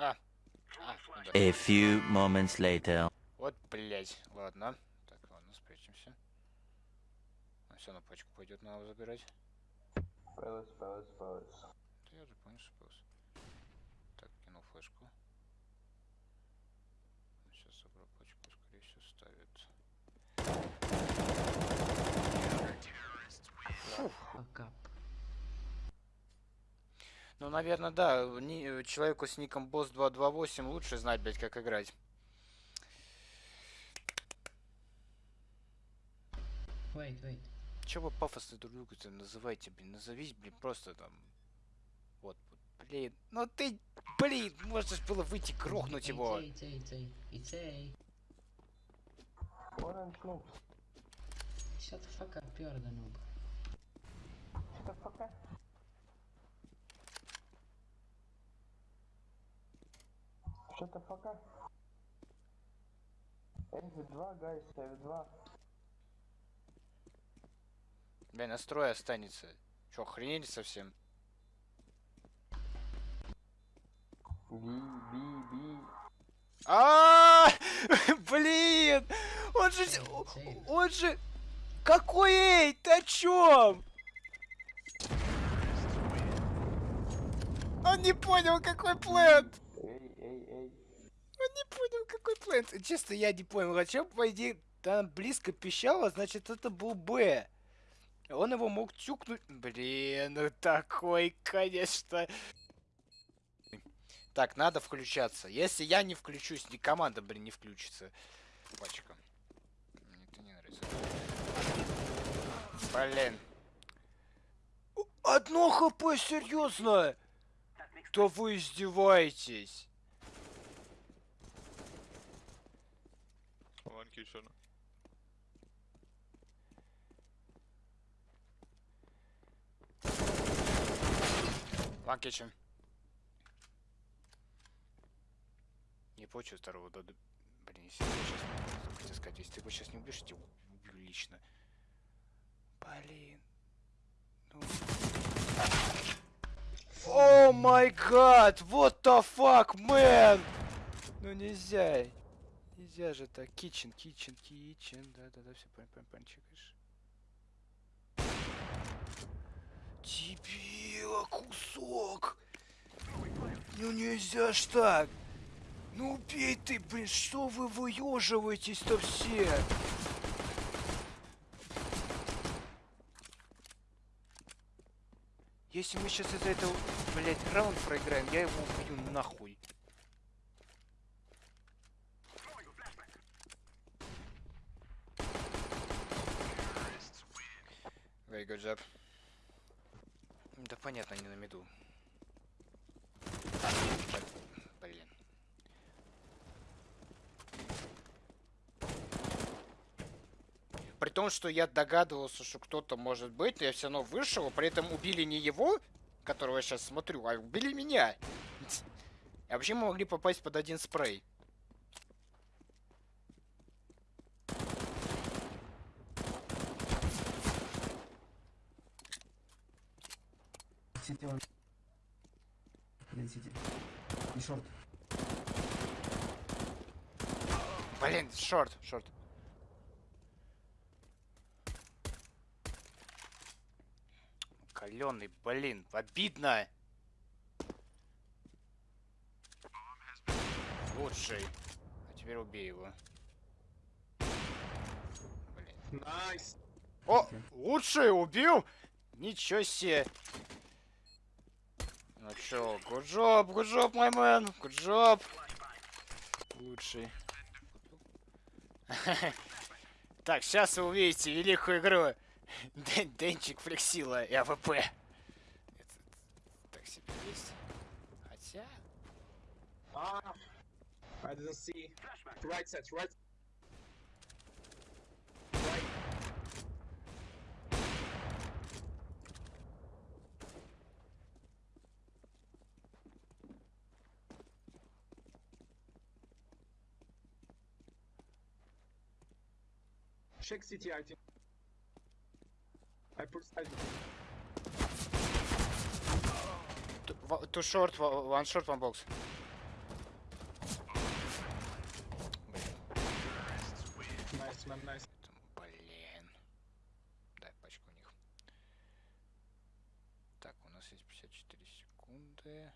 А. А, ну да. A few moments later. Вот, блять. Ладно. Так, ладно, спрячемся. все на пачку пойдет, надо забирать. Пэлэс, пэлэс, пэлэс. Да я же понял, что пылс. Так, кинул флешку. Сейчас собрал пачку, скорее всего, ставит. Факап. Ну, наверное, да. ни- человеку с ником Boss 228 лучше знать, блять, как играть. Wait, wait. Че вы пафосно друг друга называете, блин? Назовись, блин, просто там. Вот, вот, блин. Ну ты, блин, можно же было выйти грохнуть его. Orange noob. Shut the fuck up, you're the noob. Shut the fuck up. Fuck up. F2, guys, F2. Блин, настрой останется. Че, охренели совсем? B, B, B. А, блин, он же, он же, какой эй, ты о чем? Он не понял, какой эй, эй. Не понял, какой план. Честно, я не понял. А чем, по там близко пищало, значит, это был Б. Он его мог тюкнуть. Блин, ну такой, конечно. Так, надо включаться. Если я не включусь, ни команда, блин, не включится. Пачка. Мне это не нравится. Блин. Одно хп, серьезно? Да вы издеваетесь. One kitchen. One kitchen. Не почу второго дода. Блин, если я сейчас хотел сказать, если ты его сейчас не убьешь, я тебя убью лично. Блин. Ну. О май гад! What the fuck, man! Ну нельзя. Нельзя же так. Kitchen, kitchen, kitchen. Да-да-да, все понял, понял, чекаешь. Дебила, кусок! Ну нельзя ж так! Ну убей ты, блин, что вы выеживаетесь-то все? Если мы сейчас из-за этого, блядь, раунд проиграем, я его убью нахуй. Very good job. Да понятно, не на меду. Так, Блин. При том, что я догадывался, что кто-то может быть, но я все равно вышел, при этом убили не его, которого я сейчас смотрю, а убили меня. А вообще мы могли попасть под один спрей. Сити он. Блин, сити. И шорт. Блин, шорт, шорт. Каленый, блин, обидно. Лучший. А теперь убей его. Блин. Nice! О, лучший убил? Ничего себе. Ну чё, job, my man, good job. Лучший. Так, сейчас вы увидите великую игру. Денчик, Флексила и АВП. Так себе есть. Хотя... Ah! I didn't see. Right set, right. Right. check city item. I put side. Two, two short, one short, one box. Nice, man, nice. Блин. Дай пачку у них. Так, у нас есть 54 секунды.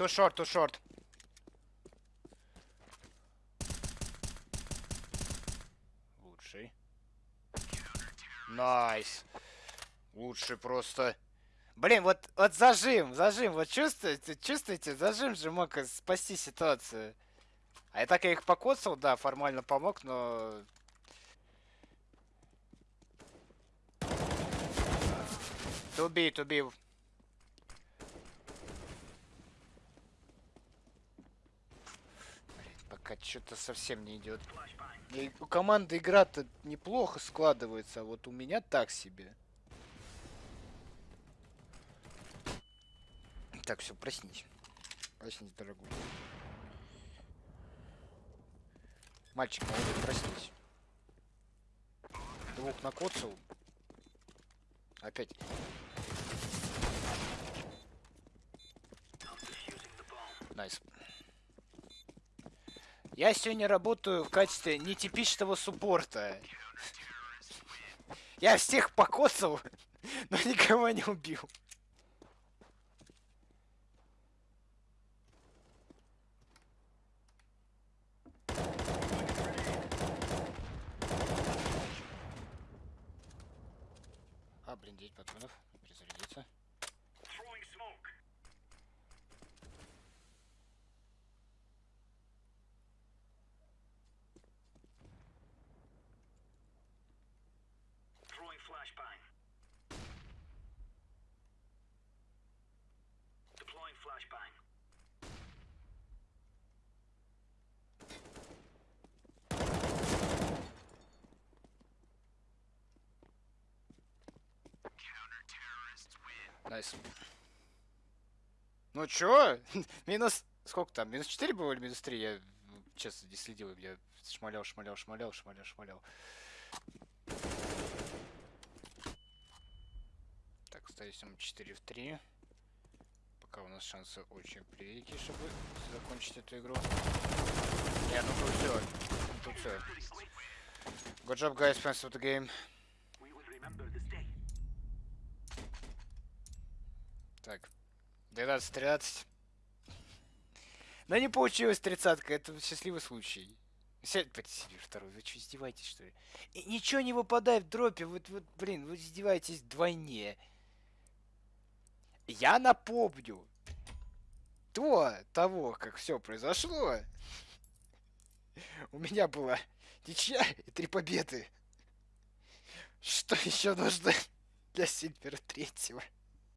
Ту шорт, ту шорт. Лучший. Найс. Лучший просто. Блин, вот, вот зажим, зажим, вот чувствуете, чувствуете, зажим же мог спасти ситуацию. А я так я их покоцал, да, формально помог, но... Туби, туби. Пока что-то совсем не идет. У команды игра-то неплохо складывается, а вот у меня так себе. Так, все, проснись. Проснись, дорогой. Мальчик, молодой, проснись. Двух накоцал. Опять. Найс. Я сегодня работаю в качестве нетипичного суппорта. Я всех покоцал, но никого не убил. А, блин, 9 патронов. Перезарядиться. Найс. Ну чё? Минус... Сколько там? Минус 4 было или минус 3? Я ну, честно не следил. Я шмалял, шмалял, шмалял, шмалял, шмалял. Так, ставим 4 в 3. Пока у нас шансы очень превелики, чтобы закончить эту игру. Не, ну тут все. Тут все. Good job, guys. Thanks for the game. Так. 12-13. Но не получилось тридцатка, это счастливый случай. Сядь, себе второй, вы что, издеваетесь, что ли? И ничего не выпадает в дропе, вот, вот, блин, вы издеваетесь вдвойне. Я напомню. До того, как все произошло, у меня была ничья и три победы. Что еще нужно для Сильвера третьего?